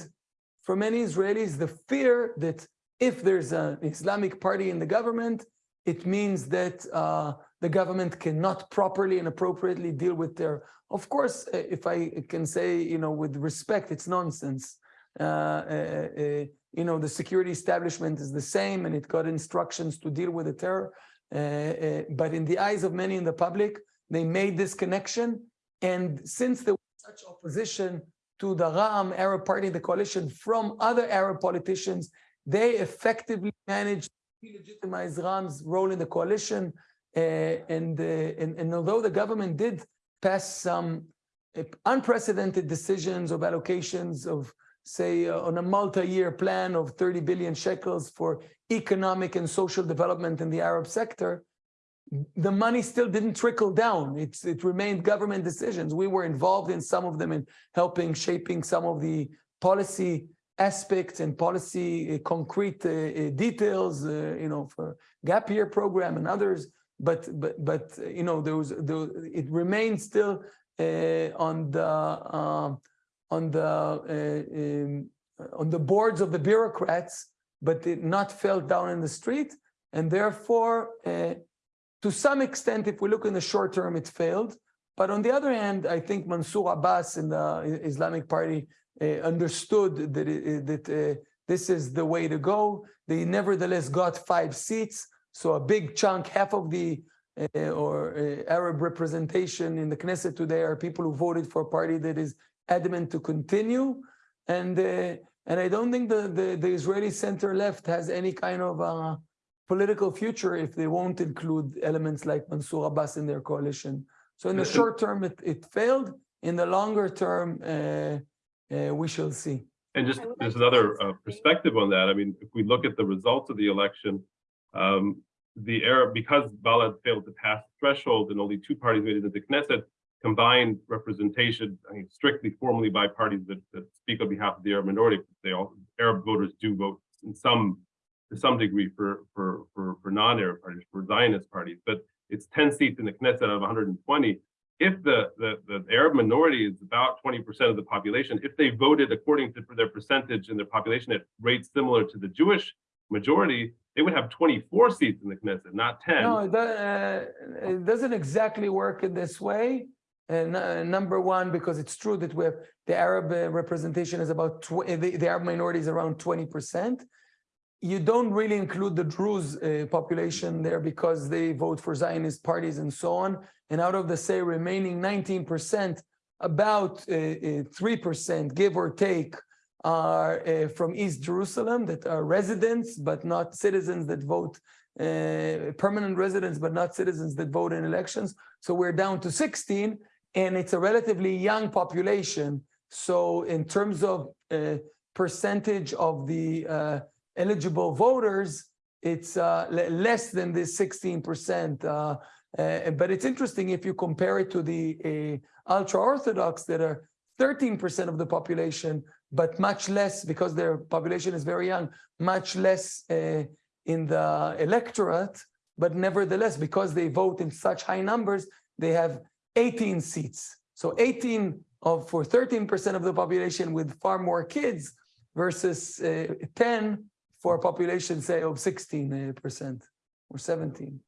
for many Israelis the fear that if there's an Islamic party in the government, it means that uh, the government cannot properly and appropriately deal with their. Of course, uh, if I can say, you know, with respect, it's nonsense. Uh, uh, uh, you know, the security establishment is the same, and it got instructions to deal with the terror. Uh, uh, but in the eyes of many in the public, they made this connection, and since there was such opposition to the Ra'am Arab Party, the coalition from other Arab politicians, they effectively managed to legitimize Ra'am's role in the coalition. Uh, and, uh, and, and although the government did pass some uh, unprecedented decisions of allocations of, say, uh, on a multi-year plan of 30 billion shekels for economic and social development in the Arab sector, the money still didn't trickle down. It's, it remained government decisions. We were involved in some of them in helping shaping some of the policy aspects and policy uh, concrete uh, uh, details, you know, for gap year program and others. But but but you know, there was there, it remains still on the um, on the uh, um, on the boards of the bureaucrats, but it not fell down in the street, and therefore. Uh, to some extent, if we look in the short term, it failed. But on the other hand, I think Mansour Abbas in the Islamic Party understood that it, that uh, this is the way to go. They nevertheless got five seats, so a big chunk, half of the uh, or uh, Arab representation in the Knesset today are people who voted for a party that is adamant to continue, and uh, and I don't think the, the the Israeli center left has any kind of uh, political future if they won't include elements like Mansour Abbas in their coalition. So in the short term, it, it failed. in the longer term, uh, uh, we shall see. And just, there's like to add another uh, perspective on that. I mean, if we look at the results of the election, um, the Arab, because Balad failed to pass the threshold and only two parties made it into Knesset, combined representation, I mean, strictly formally by parties that, that speak on behalf of the Arab minority, they all, Arab voters do vote in some, to some degree for, for, for, for non-Arab parties, for Zionist parties, but it's ten seats in the Knesset out of hundred and twenty. If the, the, the Arab minority is about twenty percent of the population, if they voted according to their percentage in their population at rates similar to the Jewish majority, they would have twenty-four seats in the Knesset, not ten. No, it, uh, it doesn't exactly work in this way. And uh, number one, because it's true that we have the Arab uh, representation is about uh, the, the Arab minority is around twenty percent. You don't really include the Druze uh, population there because they vote for Zionist parties and so on. And out of the say remaining nineteen percent, about uh, three percent, give or take, are uh, from East Jerusalem that are residents but not citizens that vote uh, permanent residents, but not citizens that vote in elections. So we're down to 16, and it's a relatively young population. So in terms of uh, percentage of the uh, eligible voters, it's uh, less than this 16%. Uh, uh, but it's interesting if you compare it to the ultra-Orthodox that are 13% of the population, but much less because their population is very young, much less uh, in the electorate, but nevertheless, because they vote in such high numbers, they have 18 seats. So 18 of for 13% of the population with far more kids versus uh, 10 for a population, say, of 16% or 17.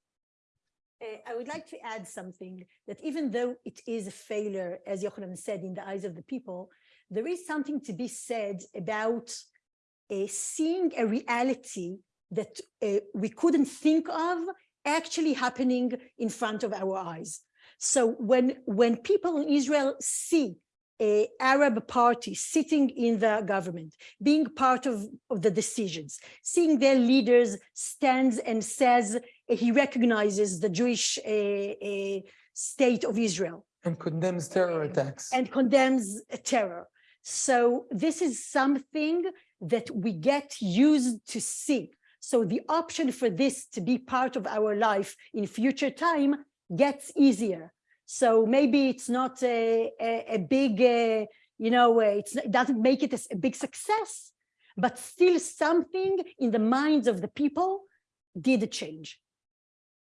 Uh, I would like to add something that even though it is a failure, as Yochanan said, in the eyes of the people, there is something to be said about uh, seeing a reality that uh, we couldn't think of actually happening in front of our eyes. So when, when people in Israel see a Arab party sitting in the government, being part of, of the decisions, seeing their leaders stands and says he recognizes the Jewish uh, uh, state of Israel And condemns terror attacks. and condemns terror. So this is something that we get used to see. So the option for this to be part of our life in future time gets easier. So maybe it's not a, a, a big, uh, you know, uh, it's, it doesn't make it a big success, but still something in the minds of the people did change.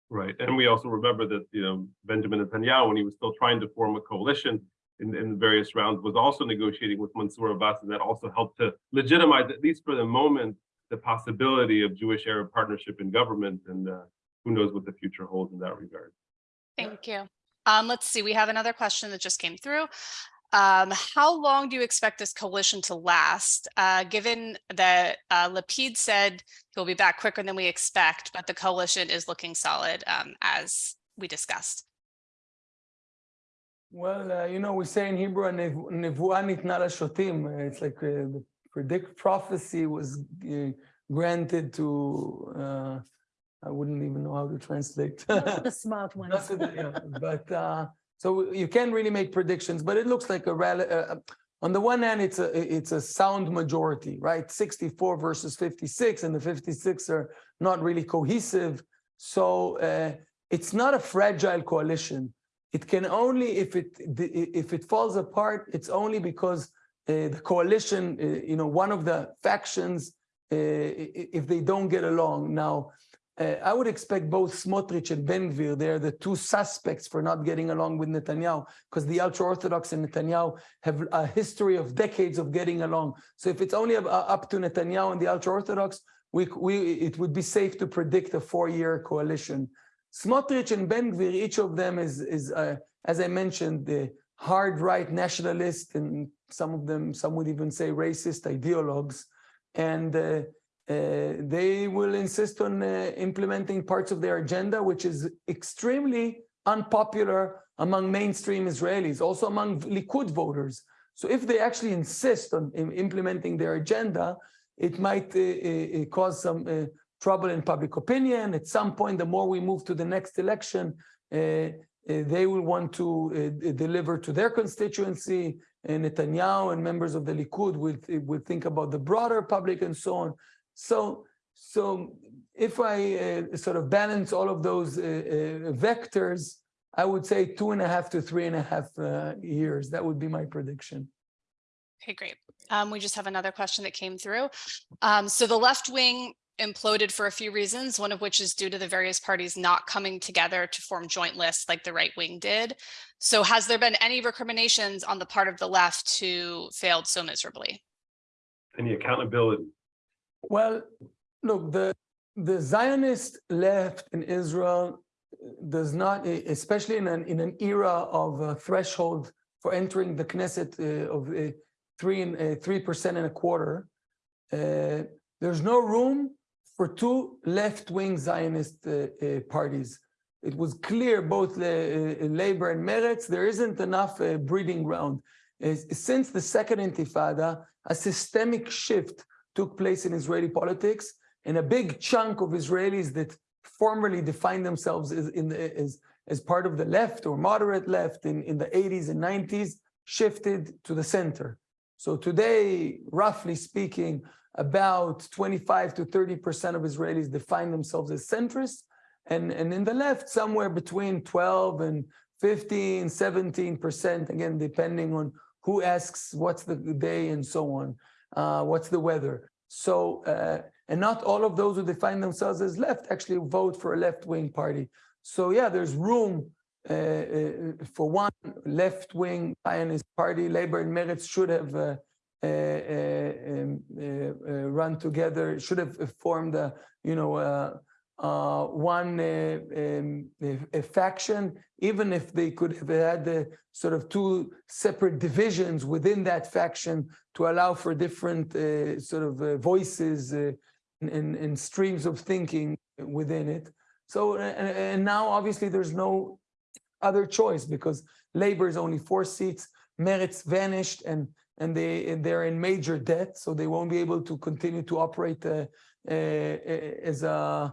Right, and we also remember that, you know, Benjamin Netanyahu, when he was still trying to form a coalition in, in various rounds, was also negotiating with Mansour Abbas, and that also helped to legitimize, at least for the moment, the possibility of Jewish-Arab partnership in government, and uh, who knows what the future holds in that regard. Thank you. Um, let's see, we have another question that just came through. Um, how long do you expect this coalition to last? Uh, given that uh, Lapid said he'll be back quicker than we expect, but the coalition is looking solid um, as we discussed. Well, uh, you know, we say in Hebrew, "Nev- "Nevuah nitna lashotim." Uh, It's like uh, the predict prophecy was uh, granted to, uh, I wouldn't even know how to translate. The smart ones. The- yeah, But, uh, so you can't really make predictions, but it looks like a rally. uh, On the one hand, it's a, it's a sound majority, right? Sixty-four versus fifty-six, and the fifty-six are not really cohesive. So uh, it's not a fragile coalition. It can only, if it, if it falls apart, it's only because uh, the coalition, uh, you know, one of the factions, uh, if they don't get along. Now, uh, I would expect both Smotrich and Ben Gvir, they're the two suspects for not getting along with Netanyahu, because the ultra-Orthodox and Netanyahu have a history of decades of getting along. So if it's only up- uh, to Netanyahu and the ultra-Orthodox, we, we, it would be safe to predict a four-year coalition. Smotrich and Ben Gvir, each of them is, is uh, as I mentioned, the hard right nationalist, and some of them, some would even say racist ideologues. And uh, they will insist on uh, implementing parts of their agenda, which is extremely unpopular among mainstream Israelis, also among Likud voters. So if they actually insist on im- implementing their agenda, it might uh, uh, uh, cause some uh, trouble in public opinion. At some point, the more we move to the next election, uh, uh, they will want to uh, deliver to their constituency. And Netanyahu and members of the Likud will, will think about the broader public and so on. So, so if I uh, sort of balance all of those uh, uh, vectors, I would say two and a half to three and a half uh, years. That would be my prediction. Okay, great. Um, we just have another question that came through. Um, so the left wing imploded for a few reasons, one of which is due to the various parties not coming together to form joint lists like the right wing did. So has there been any recriminations on the part of the left who failed so miserably? Any accountability? Well, look, the the Zionist left in Israel does not, especially in an in an era of uh, threshold for entering the Knesset uh, of uh, three and uh, three percent and a quarter. Uh, there's no room for two left-wing Zionist uh, uh, parties. It was clear both Labor and Meretz there isn't enough breeding ground. Since the second Intifada, a systemic shift took place in Israeli politics, and a big chunk of Israelis that formerly defined themselves as, the, as, as part of the left or moderate left in, in the 80s and 90s shifted to the center. So today, roughly speaking, about 25 to 30% of Israelis define themselves as centrist, and, and in the left, somewhere between 12 and 15, 17%, again, depending on who asks what's the day and so on, uh, what's the weather. So, uh, and not all of those who define themselves as left actually vote for a left-wing party. So yeah, there's room uh, uh, for one left-wing Zionist party. Labor and Meretz should have uh, uh, um, uh, run together, should have formed a, you know, uh, uh, one uh, um, faction, even if they could have had sort of two separate divisions within that faction to allow for different uh, sort of uh, voices uh, and, and, and streams of thinking within it. So, and, now obviously there's no other choice because Labor is only four seats, Meretz vanished and and they they're in major debt, so they won't be able to continue to operate uh, uh, as a uh,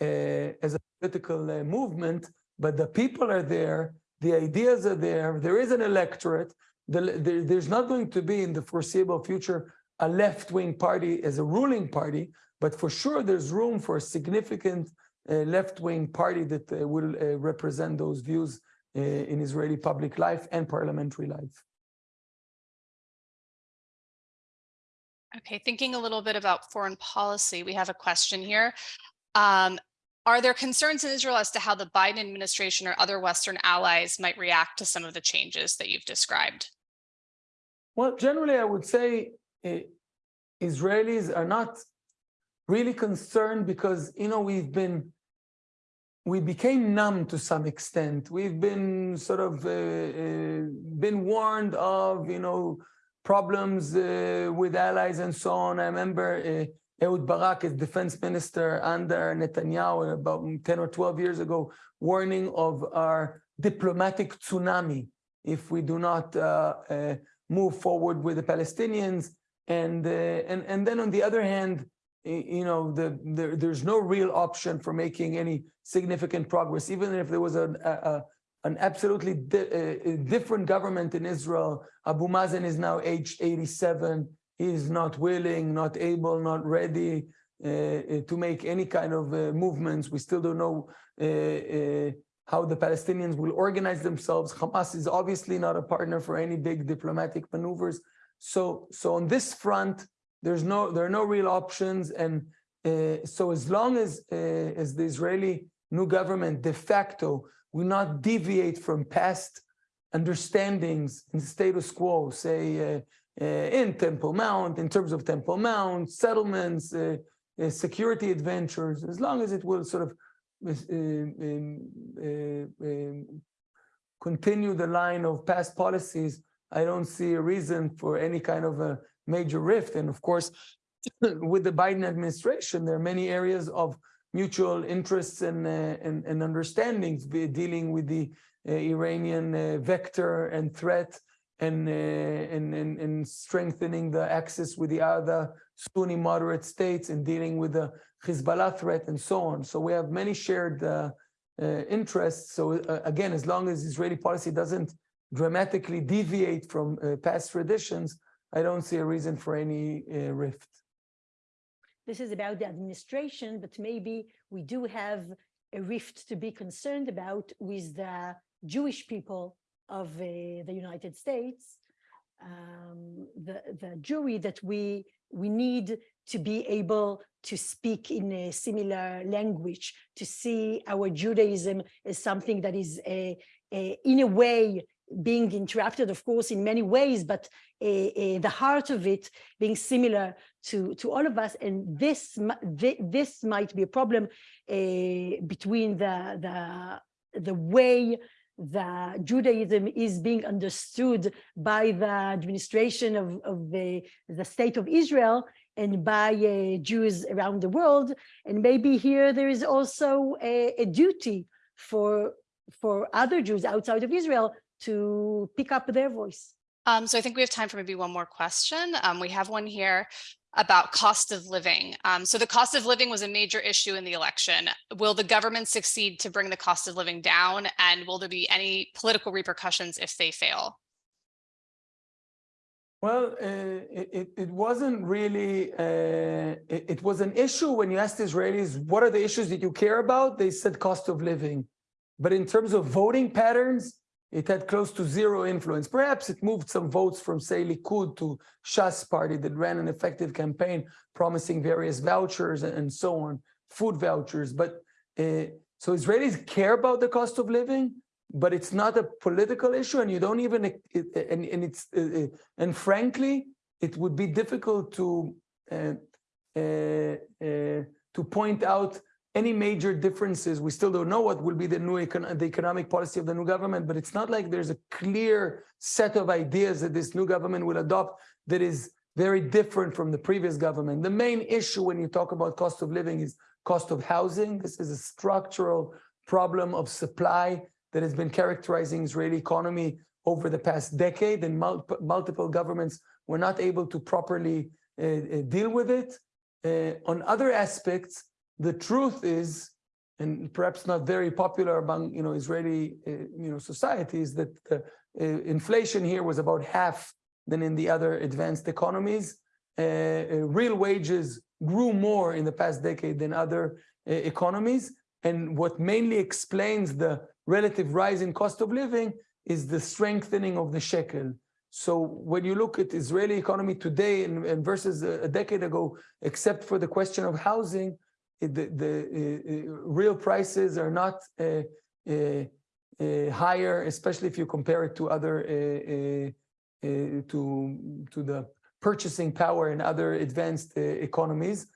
as a political uh, movement. But the people are there, the ideas are there. There is an electorate. The, there, there's not going to be in the foreseeable future a left-wing party as a ruling party, but for sure there's room for a significant uh, left-wing party that uh, will uh, represent those views in Israeli public life and parliamentary life. Okay, thinking a little bit about foreign policy, we have a question here. Um, are there concerns in Israel as to how the Biden administration or other Western allies might react to some of the changes that you've described? Well, generally, I would say eh, Israelis are not really concerned because, you know, we've been, we became numb to some extent. We've been sort of uh, uh, been warned of, you know, problems uh, with allies and so on. I remember uh, Ehud Barak as defense minister under Netanyahu about 10 or 12 years ago, warning of our diplomatic tsunami if we do not uh, uh, move forward with the Palestinians. And, uh, and, and then on the other hand, you know, the, there, there's no real option for making any significant progress, even if there was an, a, a, an absolutely di- uh, uh, different government in Israel. Abu Mazen is now aged 87. Is not willing, not able, not ready uh, uh, to make any kind of uh, movements. We still don't know uh, uh, how the Palestinians will organize themselves. Hamas is obviously not a partner for any big diplomatic maneuvers. So, so on this front, there's no, there are no real options. And uh, so as long as, as the Israeli new government de facto will not deviate from past understandings and status quo, say in Temple Mount, in terms of Temple Mount, settlements, uh, uh, security adventures, as long as it will sort of uh, um, uh, um, continue the line of past policies, I don't see a reason for any kind of a major rift. And of course, with the Biden administration, there are many areas of mutual interests and, uh, and, and understandings dealing with the uh, Iranian uh, vector and threat and, uh, and, and, and strengthening the axis with the other Sunni moderate states and dealing with the Hezbollah threat and so on. So we have many shared uh, uh, interests. So uh, again, as long as Israeli policy doesn't dramatically deviate from past traditions, I don't see a reason for any rift. This is about the administration, but maybe we do have a rift to be concerned about with the Jewish people of the United States. Um, the, the jury that we, we need to be able to speak in a similar language, to see our Judaism as something that is a, a, in a way being interrupted, of course, in many ways, but a, the heart of it being similar to, to all of us. And this, this might be a problem uh, between the, the, the way that Judaism is being understood by the administration of, of the, the state of Israel and by uh, Jews around the world. And maybe here there is also a, a duty for, for other Jews outside of Israel to pick up their voice. Um, so I think we have time for maybe one more question. Um, we have one here about cost of living. Um, so the cost of living was a major issue in the election. Will the government succeed to bring the cost of living down? And will there be any political repercussions if they fail? Well, uh, it, it, wasn't really, uh, it, it was an issue when you asked Israelis, what are the issues that you care about? They said cost of living. But in terms of voting patterns, it had close to zero influence. Perhaps it moved some votes from, say, Likud to Shas party that ran an effective campaign promising various vouchers and, so on, food vouchers. But uh, so Israelis care about the cost of living, but it's not a political issue, and you don't even and and it's uh, and frankly, it would be difficult to uh, to point out any major differences. We still don't know what will be the new econ the economic policy of the new government, but it's not like there's a clear set of ideas that this new government will adopt that is very different from the previous government. The main issue when you talk about cost of living is cost of housing. This is a structural problem of supply that has been characterizing Israeli economy over the past decade, and mul multiple governments were not able to properly uh, uh, deal with it. Uh, on other aspects, the truth is, and perhaps not very popular among you know Israeli uh, you know societies, that uh, inflation here was about half than in the other advanced economies. Uh, real wages grew more in the past decade than other economies, and what mainly explains the relative rise in cost of living is the strengthening of the shekel. So when you look at Israeli economy today and, and versus a, a, decade ago, except for the question of housing, the, the uh, real prices are not uh, uh, higher, especially if you compare it to other to to the purchasing power in other advanced economies.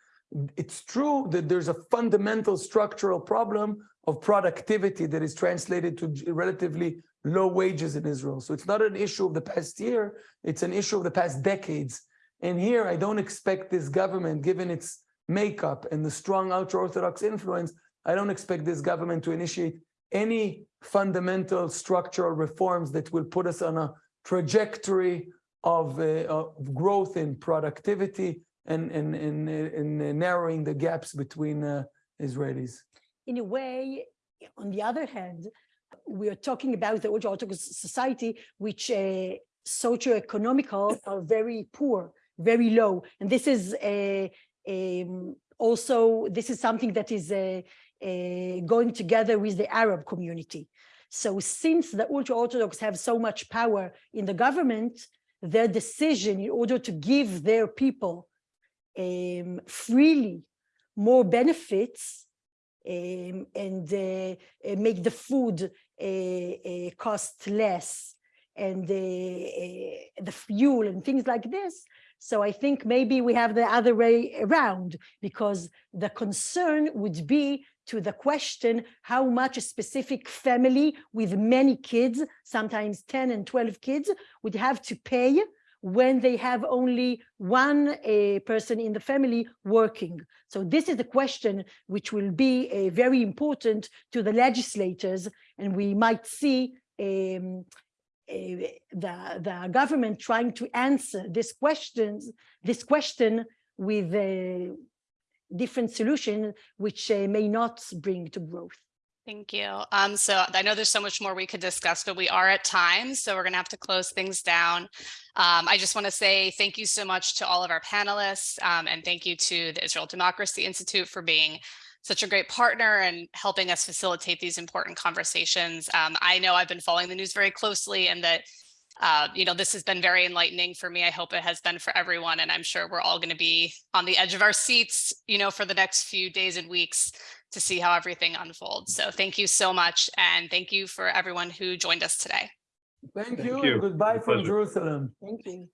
It's true that there's a fundamental structural problem of productivity that is translated to relatively low wages in Israel. So it's not an issue of the past year, it's an issue of the past decades. And here I don't expect this government, given its makeup and the strong ultra-Orthodox influence, I don't expect this government to initiate any fundamental structural reforms that will put us on a trajectory of, uh, of growth in productivity and, and, and, and narrowing the gaps between uh, Israelis. In a way, on the other hand, we are talking about the ultra-Orthodox society, which uh, socio-economical are very poor, very low. And this is a, um, also, this is something that is uh, uh, going together with the Arab community. So since the ultra-Orthodox have so much power in the government, their decision in order to give their people um, freely more benefits um, and uh, make the food uh, uh, cost less and the fuel and things like this. So I think maybe we have the other way around because the concern would be to the question how much a specific family with many kids, sometimes 10 and 12 kids, would have to pay when they have only one person in the family working. So this is the question which will be uh, very important to the legislators, and we might see um, the, the government trying to answer this questions, this question with a different solution, which uh, may not bring to growth. Thank you. Um, so I know there's so much more we could discuss, but we are at time, so we're gonna have to close things down. Um, I just want to say thank you so much to all of our panelists, um, and thank you to the Israel Democracy Institute for being such a great partner and helping us facilitate these important conversations. Um, I know I've been following the news very closely and that uh, you know, this has been very enlightening for me. I hope it has been for everyone, and I'm sure we're all going to be on the edge of our seats, you know, for the next few days and weeks to see how everything unfolds. So thank you so much, and thank you for everyone who joined us today. Thank Thank you you. goodbye from. Jerusalem. Thank you.